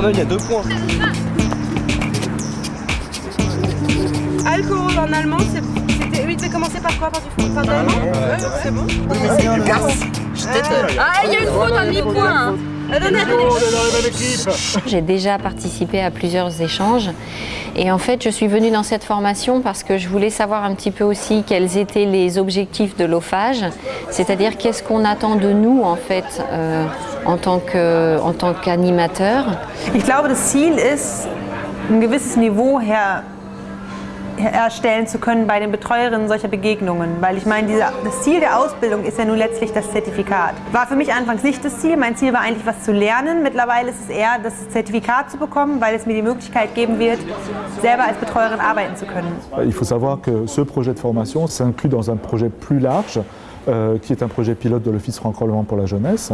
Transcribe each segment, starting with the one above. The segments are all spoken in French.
Jordan, il y a deux points. Alcool en allemand, c'était. Oui, tu commencer par quoi Par du par de l'allemand Ouais, c'est bon. Ah, il y a une faute, un. J'ai déjà participé à plusieurs échanges et en fait je suis venue dans cette formation parce que je voulais savoir un petit peu aussi quels étaient les objectifs de l'OFAGE, c'est-à-dire qu'est-ce qu'on attend de nous en fait euh, en tant qu'animateur? Ich glaube das Ziel ist ein gewisses Niveau her erstellen zu können bei den Betreuerinnen solcher Begegnungen. Weil ich meine, diese, das Ziel der Ausbildung ist ja nun letztlich das Zertifikat. War für mich anfangs nicht das Ziel. Mein Ziel war eigentlich, was zu lernen. Mittlerweile ist es eher, das Zertifikat zu bekommen, weil es mir die Möglichkeit geben wird, selber als Betreuerin arbeiten zu können. Il faut savoir que ce projet de formation s'inclut dans un projet plus large qui est un projet pilote de l'Office franco-allemand pour la jeunesse,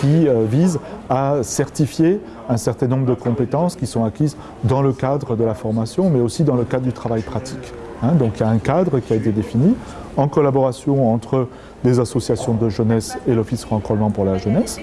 qui euh, vise à certifier un certain nombre de compétences qui sont acquises dans le cadre de la formation, mais aussi dans le cadre du travail pratique. Hein. donc il y a un cadre qui a été défini en collaboration entre des associations de jeunesse et l'Office franco-allemand pour la jeunesse.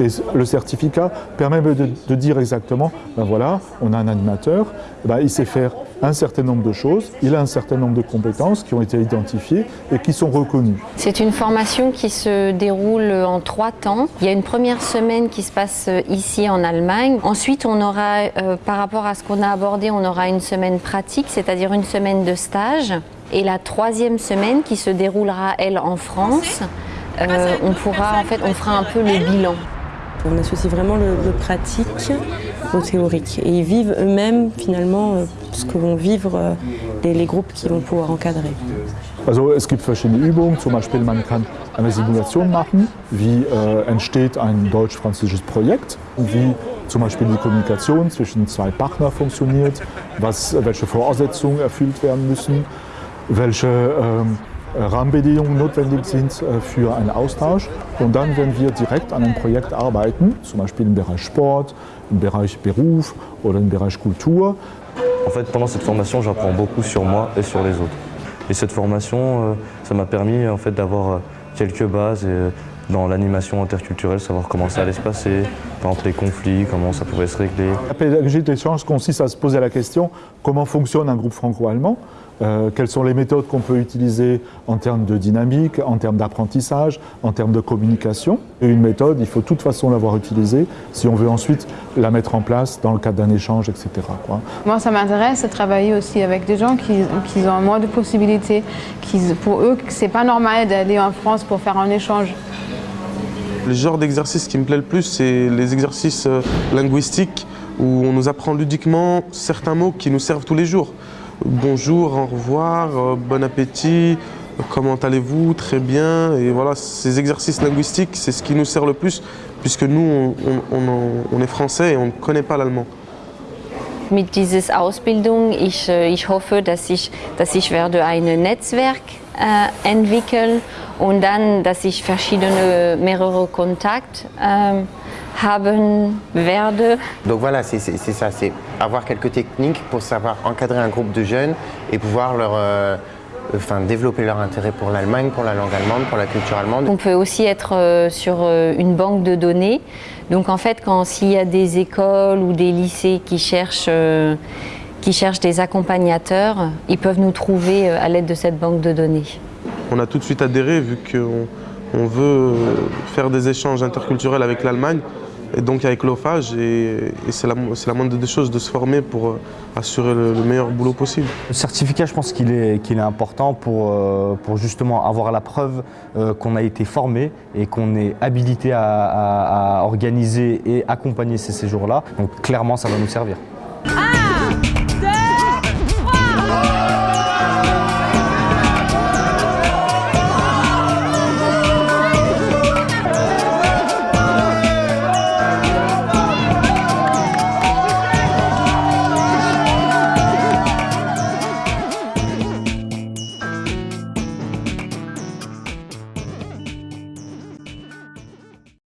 Et le certificat permet de, dire exactement, ben voilà, on a un animateur, ben il sait faire un certain nombre de choses, il a un certain nombre de compétences qui ont été identifiées et qui sont reconnues. C'est une formation qui se déroule en trois temps. Il y a une première semaine qui se passe ici en Allemagne. Ensuite, on aura, euh, par rapport à ce qu'on a abordé, on aura une semaine pratique, c'est-à-dire une semaine de stage. Et la troisième semaine qui se déroulera, elle, en France, euh, on pourra, en fait, on fera un peu le bilan. On associe vraiment le, le pratique au théorique. Et ils vivent eux-mêmes finalement euh, ce que vont vivre euh, les, les groupes qui vont pouvoir encadrer. Also es gibt verschiedene Übungen, zum Beispiel man kann eine Simulation machen, wie äh, entsteht ein deutsch-französisches Projekt, wie zum Beispiel die Kommunikation zwischen zwei Partnern funktioniert, was, welche Voraussetzungen erfüllt werden müssen, welche ähm, Rahmenbedingungen notwendig sind äh, für einen Austausch. Und dann, wenn wir direkt an einem Projekt arbeiten, zum Beispiel im Bereich Sport, im Bereich Beruf oder im Bereich Kultur. En fait, pendant cette formation, j'apprends beaucoup sur moi et sur les autres. Et cette formation, euh, ça m'a permis en fait, d'avoir euh, quelques bases dans l'animation interculturelle, savoir comment ça allait se passer, par exemple les conflits, comment ça pouvait se régler. La pédagogie d'échange consiste à se poser la question comment fonctionne un groupe franco-allemand? Euh, quelles sont les méthodes qu'on peut utiliser en termes de dynamique, en termes d'apprentissage, en termes de communication. Et une méthode, il faut de toute façon l'avoir utilisée si on veut ensuite la mettre en place dans le cadre d'un échange, etc. Quoi. Moi, ça m'intéresse de travailler aussi avec des gens qui, qui ont moins de possibilités. Qui, pour eux, c'est pas normal d'aller en France pour faire un échange. Le genre d'exercice qui me plaît le plus, c'est les exercices euh, linguistiques où on nous apprend ludiquement certains mots qui nous servent tous les jours bonjour, au revoir, euh, bon appétit, comment allez-vous, très bien. Et voilà, ces exercices linguistiques, c'est ce qui nous sert le plus, puisque nous, on, on, on est français et on ne connaît pas l'allemand. Mit dieser Ausbildung, ich, äh, ich hoffe, dass ich, dass ich werde ein Netzwerk äh, entwickeln und dann, dass ich verschiedene, mehrere Kontakte äh, haben werde. Donc voilà, c'est ça, c'est avoir quelques techniques pour savoir encadrer un groupe de jeunes et pouvoir leur euh, enfin, développer leur intérêt pour l'Allemagne, pour la langue allemande, pour la culture allemande. On peut aussi être euh, sur euh, une banque de données. Donc en fait, quand s'il y a des écoles ou des lycées qui cherchent, qui cherchent des accompagnateurs, ils peuvent nous trouver à l'aide de cette banque de données. On a tout de suite adhéré vu qu'on on veut faire des échanges interculturels avec l'Allemagne et donc avec l'OFAGE, et, c'est la, moindre des choses de se former pour euh, assurer le, meilleur boulot possible. Le certificat, je pense qu'il est, important pour, euh, pour justement avoir la preuve euh, qu'on a été formé et qu'on est habilité à organiser et accompagner ces séjours-là. Donc clairement, ça va nous servir.